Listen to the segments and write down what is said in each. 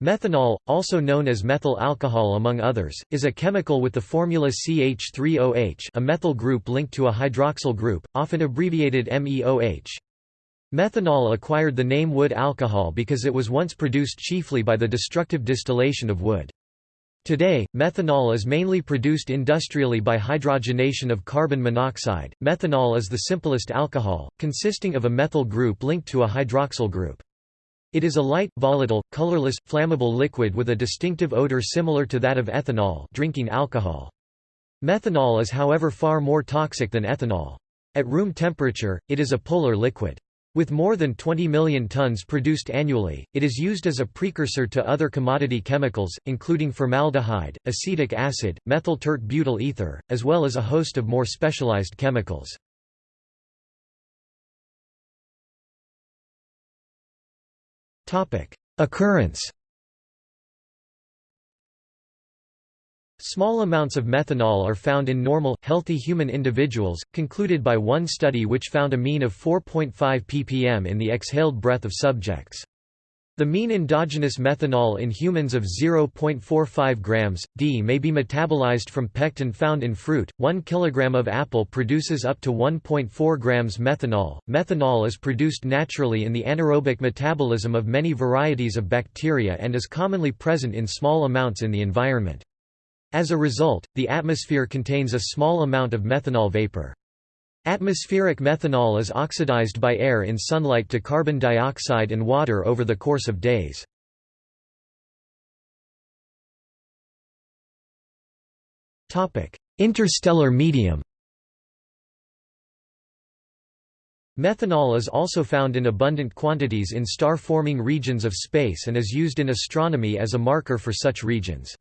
Methanol, also known as methyl alcohol among others, is a chemical with the formula CH3OH a methyl group linked to a hydroxyl group, often abbreviated MEOH. Methanol acquired the name wood alcohol because it was once produced chiefly by the destructive distillation of wood. Today, methanol is mainly produced industrially by hydrogenation of carbon monoxide. Methanol is the simplest alcohol, consisting of a methyl group linked to a hydroxyl group. It is a light, volatile, colorless, flammable liquid with a distinctive odor similar to that of ethanol drinking alcohol. Methanol is however far more toxic than ethanol. At room temperature, it is a polar liquid. With more than 20 million tons produced annually, it is used as a precursor to other commodity chemicals, including formaldehyde, acetic acid, methyl tert butyl ether, as well as a host of more specialized chemicals. Occurrence Small amounts of methanol are found in normal, healthy human individuals, concluded by one study which found a mean of 4.5 ppm in the exhaled breath of subjects. The mean endogenous methanol in humans of 0.45 grams d may be metabolized from pectin found in fruit. 1 kilogram of apple produces up to 1.4 grams methanol. Methanol is produced naturally in the anaerobic metabolism of many varieties of bacteria and is commonly present in small amounts in the environment. As a result, the atmosphere contains a small amount of methanol vapor. Atmospheric methanol is oxidized by air in sunlight to carbon dioxide and water over the course of days. Interstellar medium Methanol is also found in abundant quantities in star-forming regions of space and is used in astronomy as a marker for such regions.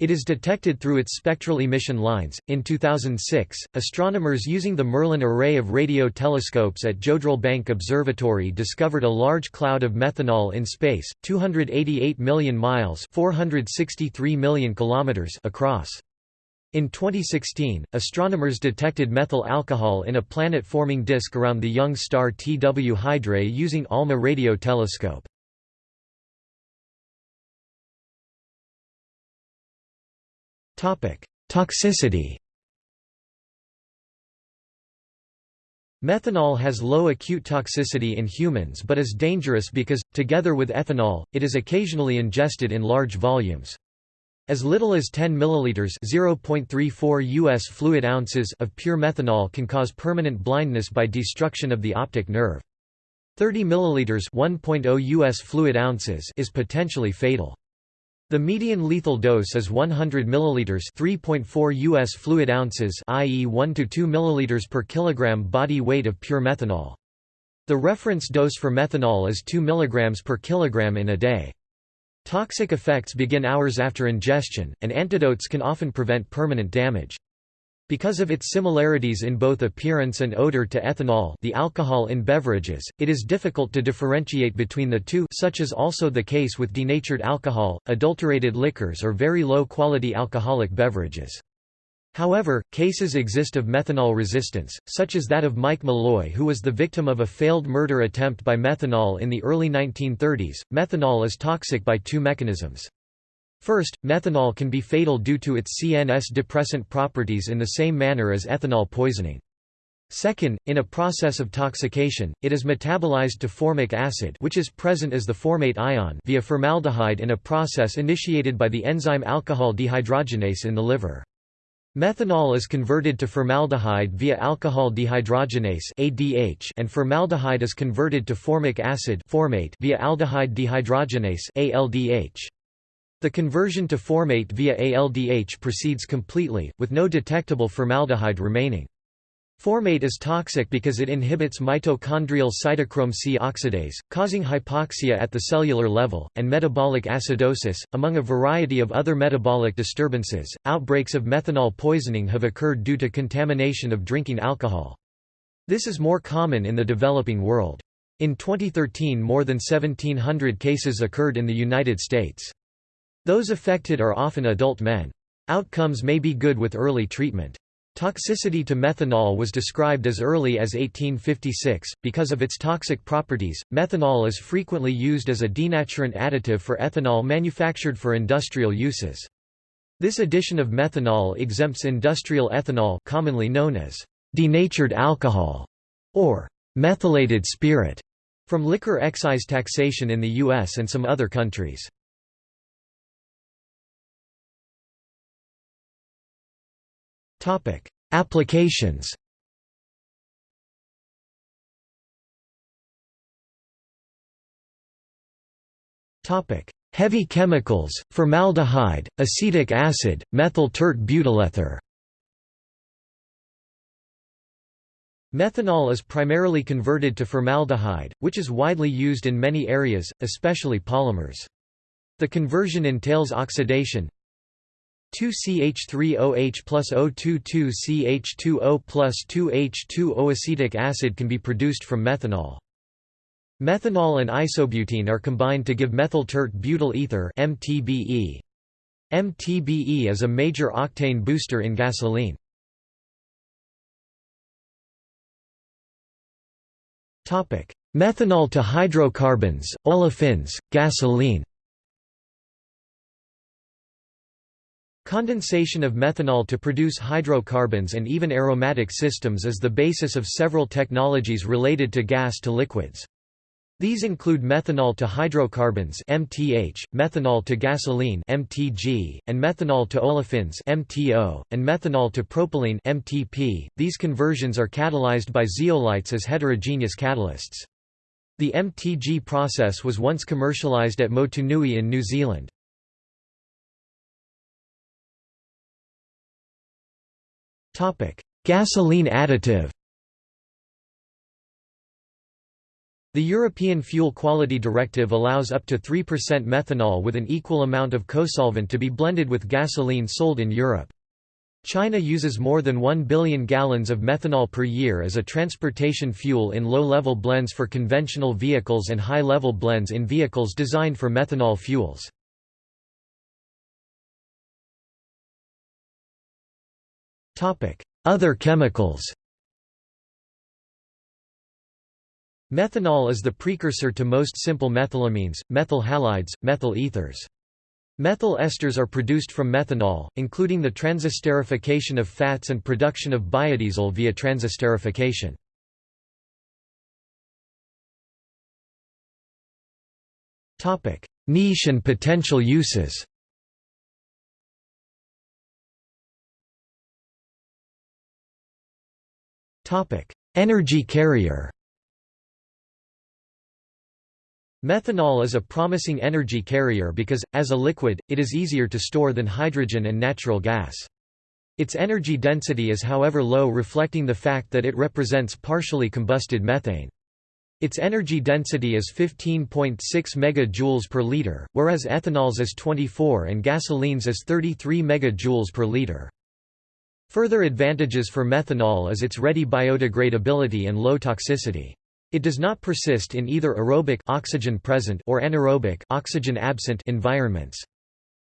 It is detected through its spectral emission lines. In 2006, astronomers using the Merlin array of radio telescopes at Jodrell Bank Observatory discovered a large cloud of methanol in space, 288 million miles (463 million kilometers) across. In 2016, astronomers detected methyl alcohol in a planet-forming disk around the young star TW Hydrae using ALMA radio telescope. Toxicity Methanol has low acute toxicity in humans but is dangerous because, together with ethanol, it is occasionally ingested in large volumes. As little as 10 milliliters (0.34 US fluid ounces) of pure methanol can cause permanent blindness by destruction of the optic nerve. 30 milliliters (1.0 US fluid ounces) is potentially fatal. The median lethal dose is 100 milliliters, 3.4 US fluid ounces, i.e. 1 to 2 milliliters per kilogram body weight of pure methanol. The reference dose for methanol is 2 milligrams per kilogram in a day. Toxic effects begin hours after ingestion, and antidotes can often prevent permanent damage. Because of its similarities in both appearance and odor to ethanol the alcohol in beverages, it is difficult to differentiate between the two such is also the case with denatured alcohol, adulterated liquors or very low-quality alcoholic beverages. However, cases exist of methanol resistance, such as that of Mike Malloy who was the victim of a failed murder attempt by methanol in the early 1930s. Methanol is toxic by two mechanisms. First, methanol can be fatal due to its CNS depressant properties in the same manner as ethanol poisoning. Second, in a process of toxication, it is metabolized to formic acid which is present as the formate ion via formaldehyde in a process initiated by the enzyme alcohol dehydrogenase in the liver. Methanol is converted to formaldehyde via alcohol dehydrogenase ADH and formaldehyde is converted to formic acid formate via aldehyde dehydrogenase ALDH. The conversion to formate via ALDH proceeds completely, with no detectable formaldehyde remaining. Formate is toxic because it inhibits mitochondrial cytochrome C oxidase, causing hypoxia at the cellular level, and metabolic acidosis, among a variety of other metabolic disturbances. Outbreaks of methanol poisoning have occurred due to contamination of drinking alcohol. This is more common in the developing world. In 2013 more than 1700 cases occurred in the United States. Those affected are often adult men. Outcomes may be good with early treatment. Toxicity to methanol was described as early as 1856. Because of its toxic properties, methanol is frequently used as a denaturant additive for ethanol manufactured for industrial uses. This addition of methanol exempts industrial ethanol commonly known as denatured alcohol or methylated spirit from liquor excise taxation in the US and some other countries. Topic: Applications. Topic: Heavy chemicals, formaldehyde, acetic acid, methyl tert butylether. Methanol is primarily converted to formaldehyde, which is widely used in many areas, especially polymers. The conversion entails oxidation, 2CH3OH plus O22CH2O plus 2H2O acetic acid can be produced from methanol. Methanol and isobutene are combined to give methyl tert butyl ether MTBE. MTBE is a major octane booster in gasoline. Methanol to hydrocarbons, olefins, gasoline Condensation of methanol to produce hydrocarbons and even aromatic systems is the basis of several technologies related to gas to liquids. These include methanol to hydrocarbons (MTH), methanol to gasoline (MTG), and methanol to olefins (MTO), and methanol to propylene (MTP). These conversions are catalyzed by zeolites as heterogeneous catalysts. The MTG process was once commercialized at Motunui in New Zealand. Gasoline additive The European Fuel Quality Directive allows up to 3% methanol with an equal amount of cosolvent to be blended with gasoline sold in Europe. China uses more than 1 billion gallons of methanol per year as a transportation fuel in low-level blends for conventional vehicles and high-level blends in vehicles designed for methanol fuels. Other chemicals Methanol is the precursor to most simple methylamines, methyl halides, methyl ethers. Methyl esters are produced from methanol, including the transesterification of fats and production of biodiesel via transesterification. Niche and potential uses Energy carrier Methanol is a promising energy carrier because, as a liquid, it is easier to store than hydrogen and natural gas. Its energy density is however low reflecting the fact that it represents partially combusted methane. Its energy density is 15.6 MJ per liter, whereas ethanol's is 24 and gasoline's is 33 MJ per liter. Further advantages for methanol is its ready biodegradability and low toxicity. It does not persist in either aerobic oxygen present or anaerobic oxygen absent environments.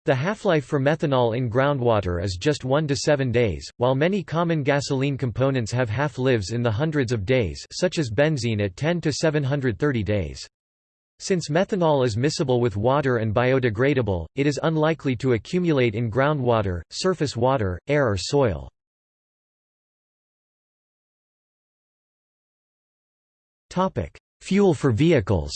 The half-life for methanol in groundwater is just 1 to 7 days, while many common gasoline components have half-lives in the hundreds of days such as benzene at 10 to 730 days. Since methanol is miscible with water and biodegradable, it is unlikely to accumulate in groundwater, surface water, air or soil. Fuel for vehicles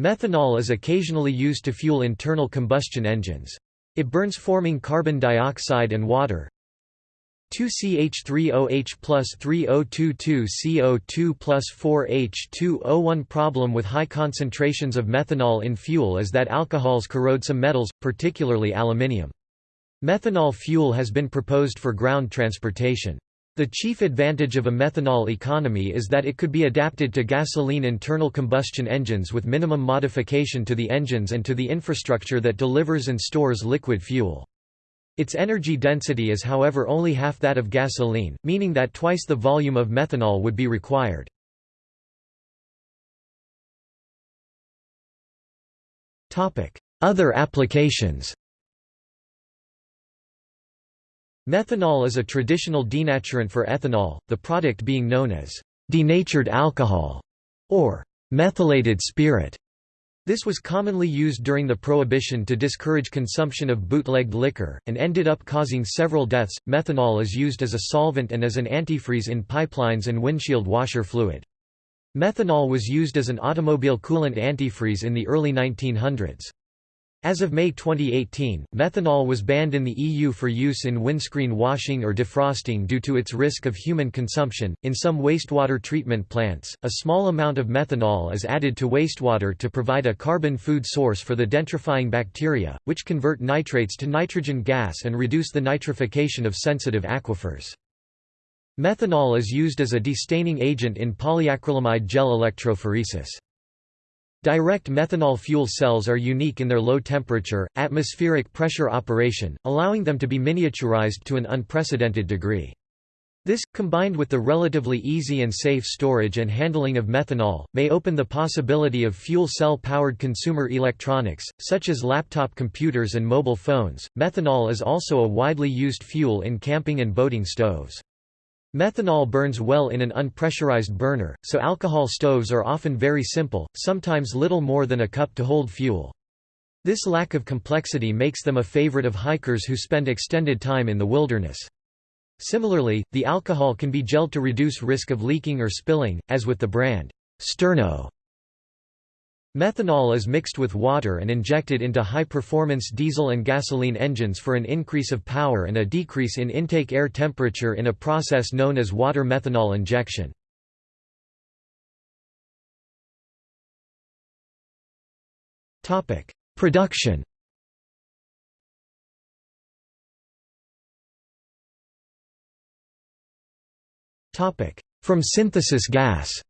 Methanol is occasionally used to fuel internal combustion engines. It burns forming carbon dioxide and water, 2CH3OH plus 3022CO2 plus 4H2O1 problem with high concentrations of methanol in fuel is that alcohols corrode some metals, particularly aluminium. Methanol fuel has been proposed for ground transportation. The chief advantage of a methanol economy is that it could be adapted to gasoline internal combustion engines with minimum modification to the engines and to the infrastructure that delivers and stores liquid fuel. Its energy density is however only half that of gasoline, meaning that twice the volume of methanol would be required. Other applications Methanol is a traditional denaturant for ethanol, the product being known as denatured alcohol or methylated spirit. This was commonly used during the Prohibition to discourage consumption of bootlegged liquor, and ended up causing several deaths. Methanol is used as a solvent and as an antifreeze in pipelines and windshield washer fluid. Methanol was used as an automobile coolant antifreeze in the early 1900s. As of May 2018, methanol was banned in the EU for use in windscreen washing or defrosting due to its risk of human consumption. In some wastewater treatment plants, a small amount of methanol is added to wastewater to provide a carbon food source for the denitrifying bacteria, which convert nitrates to nitrogen gas and reduce the nitrification of sensitive aquifers. Methanol is used as a destaining agent in polyacrylamide gel electrophoresis. Direct methanol fuel cells are unique in their low temperature, atmospheric pressure operation, allowing them to be miniaturized to an unprecedented degree. This, combined with the relatively easy and safe storage and handling of methanol, may open the possibility of fuel cell-powered consumer electronics, such as laptop computers and mobile phones. Methanol is also a widely used fuel in camping and boating stoves. Methanol burns well in an unpressurized burner, so alcohol stoves are often very simple, sometimes little more than a cup to hold fuel. This lack of complexity makes them a favorite of hikers who spend extended time in the wilderness. Similarly, the alcohol can be gelled to reduce risk of leaking or spilling, as with the brand Sterno. Methanol is mixed with water and injected into high-performance diesel and gasoline engines for an increase of power and a decrease in intake air temperature in a process known as water methanol injection. Production From synthesis gas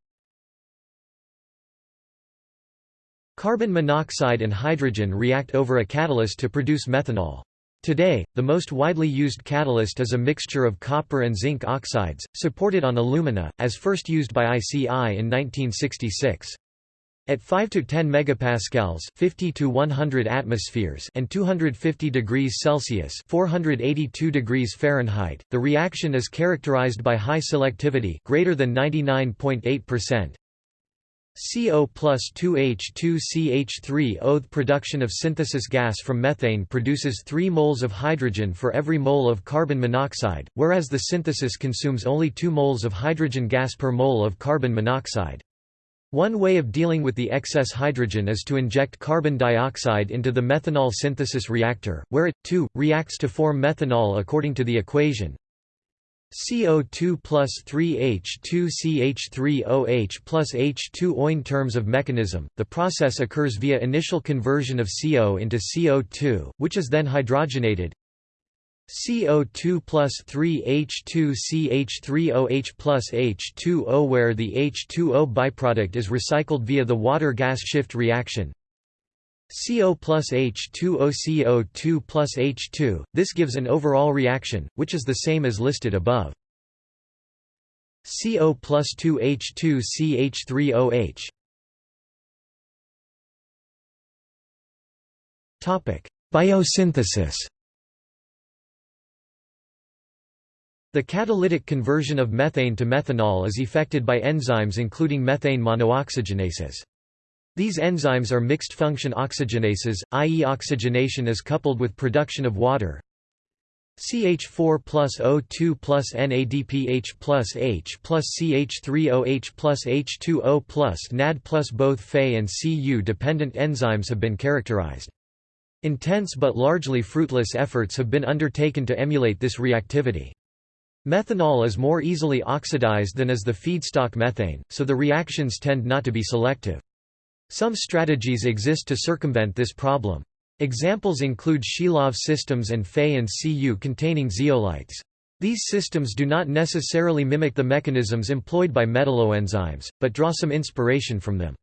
Carbon monoxide and hydrogen react over a catalyst to produce methanol. Today, the most widely used catalyst is a mixture of copper and zinc oxides, supported on alumina, as first used by ICI in 1966. At 5 to 10 megapascals, 50 to 100 atmospheres, and 250 degrees Celsius, 482 degrees Fahrenheit, the reaction is characterized by high selectivity, greater than 99.8%, CO plus 2H2CH3O The production of synthesis gas from methane produces 3 moles of hydrogen for every mole of carbon monoxide, whereas the synthesis consumes only 2 moles of hydrogen gas per mole of carbon monoxide. One way of dealing with the excess hydrogen is to inject carbon dioxide into the methanol synthesis reactor, where it, too, reacts to form methanol according to the equation CO2 plus 3H2CH3OH plus H2O. In terms of mechanism, the process occurs via initial conversion of CO into CO2, which is then hydrogenated. CO2 plus 3H2CH3OH plus H2O where the H2O byproduct is recycled via the water-gas shift reaction. CO plus H2O CO2 plus H2, this gives an overall reaction, which is the same as listed above. CO plus 2H2 CH3OH Biosynthesis The catalytic conversion of methane to methanol is effected by enzymes including methane monooxygenases. These enzymes are mixed-function oxygenases, i.e. oxygenation is coupled with production of water. CH4 plus O2 plus NADPH plus H plus CH3OH plus H2O plus NAD plus both Fe and Cu-dependent enzymes have been characterized. Intense but largely fruitless efforts have been undertaken to emulate this reactivity. Methanol is more easily oxidized than is the feedstock methane, so the reactions tend not to be selective. Some strategies exist to circumvent this problem. Examples include Shilov systems and Fe and Cu containing zeolites. These systems do not necessarily mimic the mechanisms employed by metalloenzymes, but draw some inspiration from them.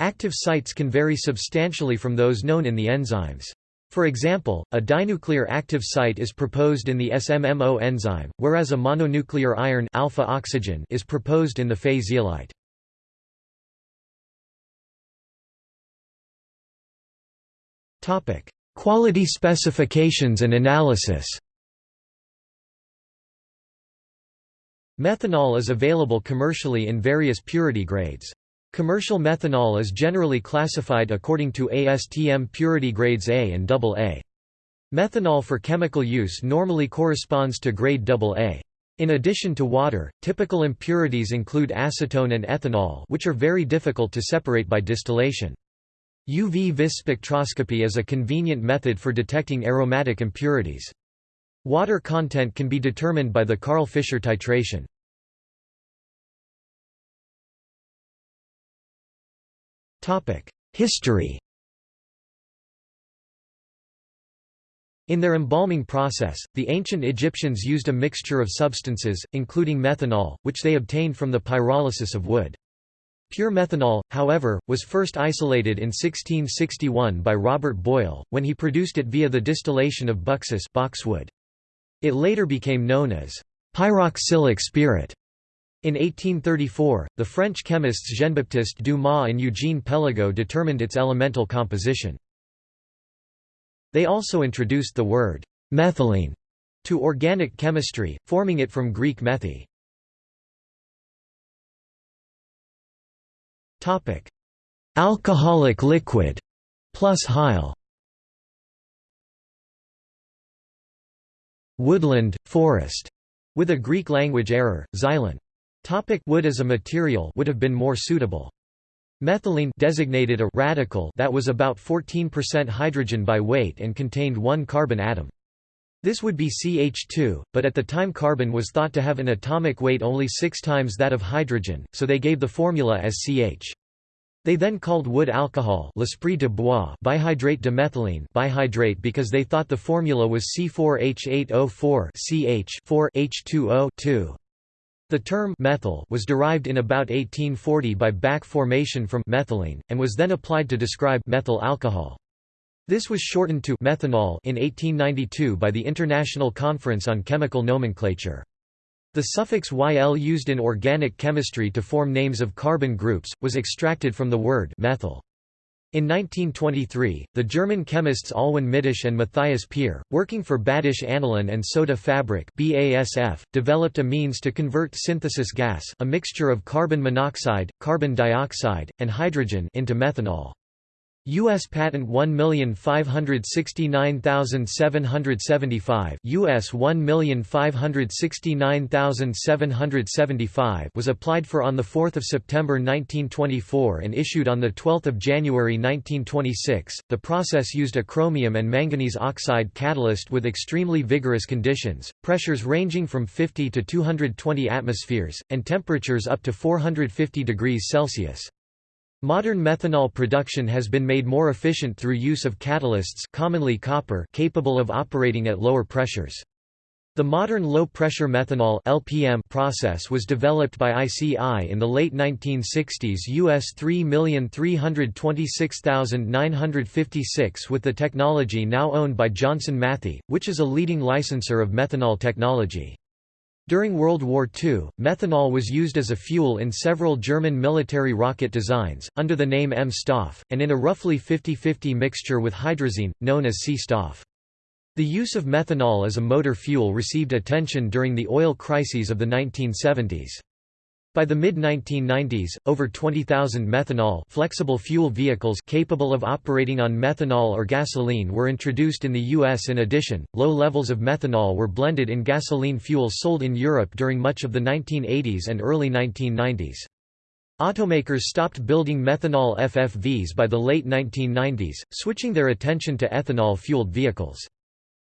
Active sites can vary substantially from those known in the enzymes. For example, a dinuclear active site is proposed in the SMMO enzyme, whereas a mononuclear iron alpha oxygen is proposed in the Fe zeolite. Topic: Quality specifications and analysis. Methanol is available commercially in various purity grades. Commercial methanol is generally classified according to ASTM purity grades A and AA. Methanol for chemical use normally corresponds to grade AA. In addition to water, typical impurities include acetone and ethanol which are very difficult to separate by distillation. UV-vis spectroscopy is a convenient method for detecting aromatic impurities. Water content can be determined by the Karl-Fischer titration. History In their embalming process, the ancient Egyptians used a mixture of substances, including methanol, which they obtained from the pyrolysis of wood. Pure methanol, however, was first isolated in 1661 by Robert Boyle, when he produced it via the distillation of buxus boxwood. It later became known as pyroxylic spirit. In 1834, the French chemists Jean-Baptiste Dumas and Eugène Péligot determined its elemental composition. They also introduced the word methylene to organic chemistry, forming it from Greek methi. Topic: Alcoholic liquid plus Heil. Woodland, forest, with a Greek language error, xylon. Topic wood as a material would have been more suitable. Methylene designated a radical that was about 14% hydrogen by weight and contained one carbon atom. This would be CH2, but at the time carbon was thought to have an atomic weight only six times that of hydrogen, so they gave the formula as CH. They then called wood alcohol de bois bihydrate de methylene bihydrate because they thought the formula was C4H8O4 CH 4H2O 2. The term methyl was derived in about 1840 by back formation from methylene, and was then applied to describe methyl alcohol. This was shortened to methanol in 1892 by the International Conference on Chemical Nomenclature. The suffix YL used in organic chemistry to form names of carbon groups, was extracted from the word methyl. In 1923, the German chemists Alwin Mittasch and Mathias Pier, working for Badisch Aniline and Soda Fabrik BASF, developed a means to convert synthesis gas a mixture of carbon monoxide, carbon dioxide, and hydrogen into methanol. U.S. Patent 1569775 US 1569775 was applied for on 4 September 1924 and issued on 12 January 1926. The process used a chromium and manganese oxide catalyst with extremely vigorous conditions, pressures ranging from 50 to 220 atmospheres, and temperatures up to 450 degrees Celsius. Modern methanol production has been made more efficient through use of catalysts commonly copper capable of operating at lower pressures. The modern low-pressure methanol LPM process was developed by ICI in the late 1960s US 3326956 with the technology now owned by Johnson Matthey, which is a leading licensor of methanol technology. During World War II, methanol was used as a fuel in several German military rocket designs, under the name M-Stoff, and in a roughly 50-50 mixture with hydrazine, known as C-Stoff. The use of methanol as a motor fuel received attention during the oil crises of the 1970s. By the mid-1990s, over 20,000 methanol flexible fuel vehicles capable of operating on methanol or gasoline were introduced in the U.S. In addition, low levels of methanol were blended in gasoline fuels sold in Europe during much of the 1980s and early 1990s. Automakers stopped building methanol FFVs by the late 1990s, switching their attention to ethanol-fueled vehicles.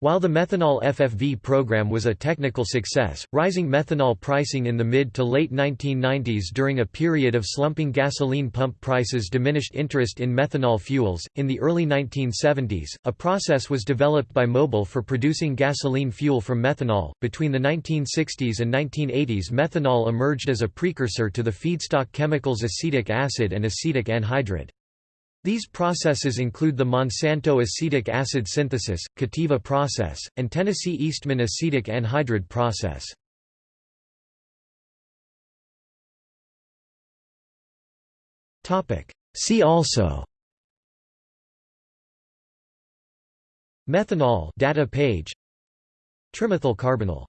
While the methanol FFV program was a technical success, rising methanol pricing in the mid to late 1990s during a period of slumping gasoline pump prices diminished interest in methanol fuels. In the early 1970s, a process was developed by Mobil for producing gasoline fuel from methanol. Between the 1960s and 1980s, methanol emerged as a precursor to the feedstock chemicals acetic acid and acetic anhydride. These processes include the Monsanto acetic acid synthesis, Cativa process, and Tennessee Eastman acetic anhydride process. See also Methanol data page Trimethyl carbonyl